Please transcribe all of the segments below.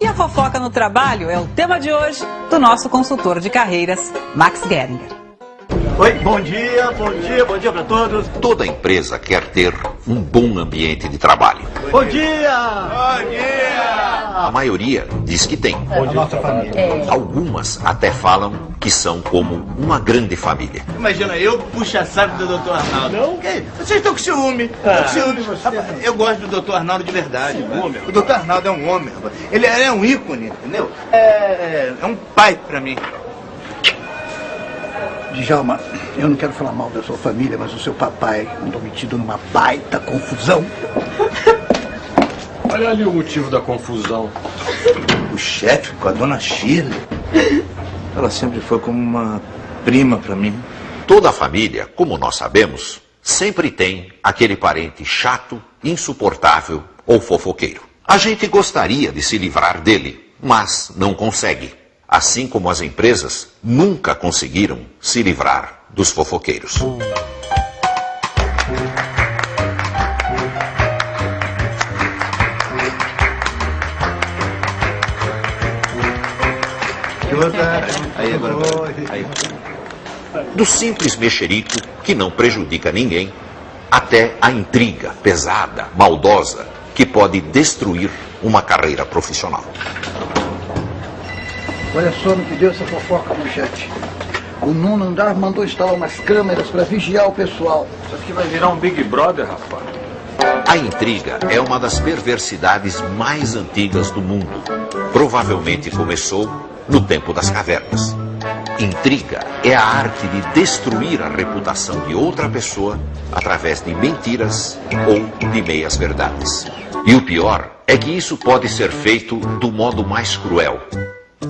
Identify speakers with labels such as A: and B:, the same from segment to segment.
A: E a fofoca no trabalho é o tema de hoje do nosso consultor de carreiras, Max Geringer.
B: Oi, bom dia, bom dia, bom dia para todos.
C: Toda empresa quer ter um bom ambiente de trabalho.
B: Bom dia! Bom dia!
C: A maioria diz que tem.
B: Bom dia, nossa família.
C: Algumas até falam que são como uma grande família.
D: Imagina, eu puxa saco do Dr. Arnaldo.
B: Não?
D: Que? Vocês estão com ciúme. Estão com ciúme. Rapaz, eu gosto do Dr. Arnaldo de verdade. O Dr. Arnaldo é um homem, rapaz. Ele é é um ícone, entendeu? É, é, é um pai pra mim.
E: Djalma, eu não quero falar mal da sua família, mas o seu papai andou metido numa baita confusão.
F: Olha ali o motivo da confusão.
D: O chefe com a dona Shirley. Ela sempre foi como uma prima pra mim.
C: Toda família, como nós sabemos, sempre tem aquele parente chato, insuportável ou fofoqueiro. A gente gostaria de se livrar dele, mas não consegue. Assim como as empresas nunca conseguiram se livrar dos fofoqueiros.
D: Aí, agora. Aí.
C: Do simples mexerico que não prejudica ninguém, até a intriga pesada, maldosa, que pode destruir uma carreira profissional.
E: Olha só, não pediu essa fofoca, manchete. O nono andar mandou instalar umas câmeras para vigiar o pessoal.
F: Isso aqui vai virar um Big Brother, rapaz.
C: A intriga é uma das perversidades mais antigas do mundo. Provavelmente começou no tempo das cavernas. Intriga é a arte de destruir a reputação de outra pessoa através de mentiras ou de meias verdades. E o pior é que isso pode ser feito do modo mais cruel,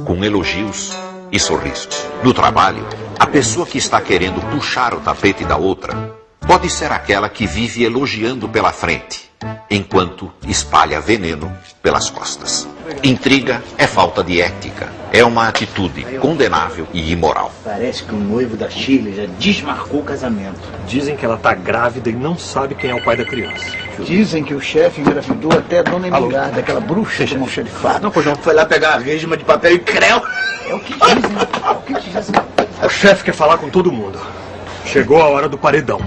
C: com elogios e sorrisos. No trabalho, a pessoa que está querendo puxar o tapete da outra pode ser aquela que vive elogiando pela frente, enquanto espalha veneno pelas costas. Intriga é falta de ética, é uma atitude condenável e imoral.
G: Parece que o noivo da Shirley já desmarcou o casamento.
F: Dizem que ela tá grávida e não sabe quem é o pai da criança.
E: Dizem que o chefe engravidou até a dona Emilhada, aquela bruxa do almoxarifado.
D: Não, pois não, foi lá pegar a resma de papel e creu.
E: É o que dizem, é o que dizem.
F: O chefe quer falar com todo mundo. Chegou a hora do paredão.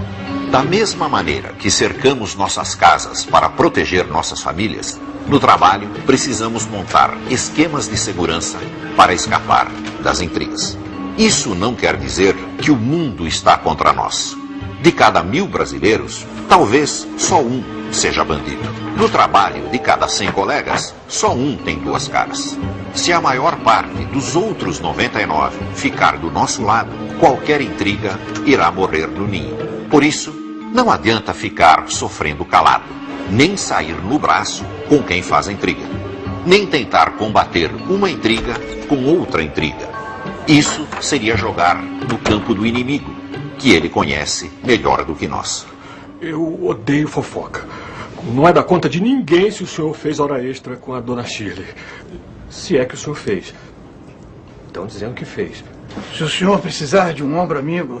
C: Da mesma maneira que cercamos nossas casas para proteger nossas famílias, no trabalho precisamos montar esquemas de segurança para escapar das intrigas. Isso não quer dizer que o mundo está contra nós. De cada mil brasileiros, talvez só um seja bandido. No trabalho de cada 100 colegas, só um tem duas caras. Se a maior parte dos outros 99 ficar do nosso lado, qualquer intriga irá morrer no ninho. Por isso, não adianta ficar sofrendo calado, nem sair no braço com quem faz a intriga, nem tentar combater uma intriga com outra intriga. Isso seria jogar no campo do inimigo, que ele conhece melhor do que nós.
F: Eu odeio fofoca. Não é da conta de ninguém se o senhor fez hora extra com a dona Shirley. Se é que o senhor fez. Estão dizendo que fez.
E: Se o senhor precisar de um ombro amigo,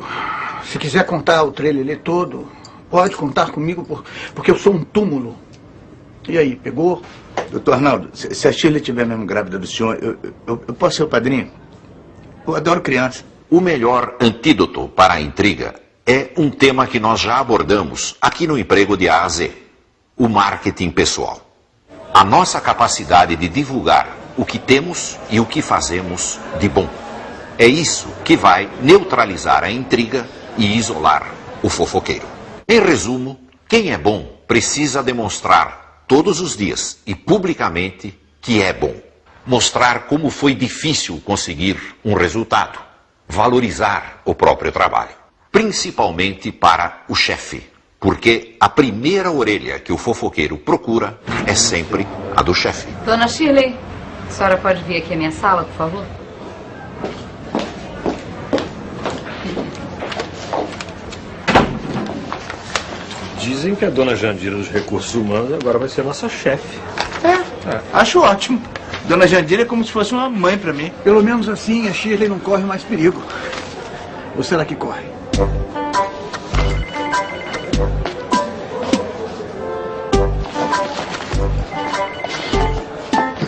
E: se quiser contar o trailer todo, pode contar comigo, por, porque eu sou um túmulo. E aí, pegou?
D: Doutor Arnaldo, se a Shirley estiver mesmo grávida do senhor, eu, eu, eu posso ser o padrinho? Eu adoro criança.
C: O melhor antídoto para a intriga é um tema que nós já abordamos aqui no Emprego de A a Z: o marketing pessoal. A nossa capacidade de divulgar o que temos e o que fazemos de bom. É isso que vai neutralizar a intriga e isolar o fofoqueiro. Em resumo, quem é bom precisa demonstrar todos os dias e publicamente que é bom. Mostrar como foi difícil conseguir um resultado. Valorizar o próprio trabalho. Principalmente para o chefe. Porque a primeira orelha que o fofoqueiro procura é sempre a do chefe.
H: Dona Shirley, a senhora pode vir aqui à minha sala, por favor?
F: Dizem que a dona Jandira dos Recursos Humanos agora vai ser nossa chefe.
D: É, acho ótimo. Dona Jandira é como se fosse uma mãe pra mim.
E: Pelo menos assim a Shirley não corre mais perigo. Ou será que corre?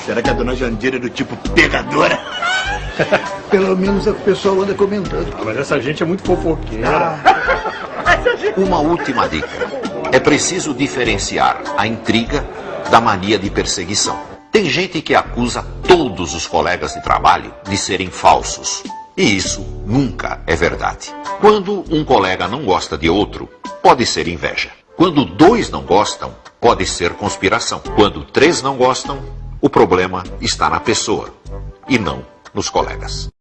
D: Será que a dona Jandira é do tipo pegadora?
E: Pelo menos é o pessoal anda comentando.
F: Ah, mas essa gente é muito fofoqueira.
E: Ah,
C: Uma última dica. É preciso diferenciar a intriga da mania de perseguição. Tem gente que acusa todos os colegas de trabalho de serem falsos. E isso nunca é verdade. Quando um colega não gosta de outro, pode ser inveja. Quando dois não gostam, pode ser conspiração. Quando três não gostam, o problema está na pessoa e não nos colegas.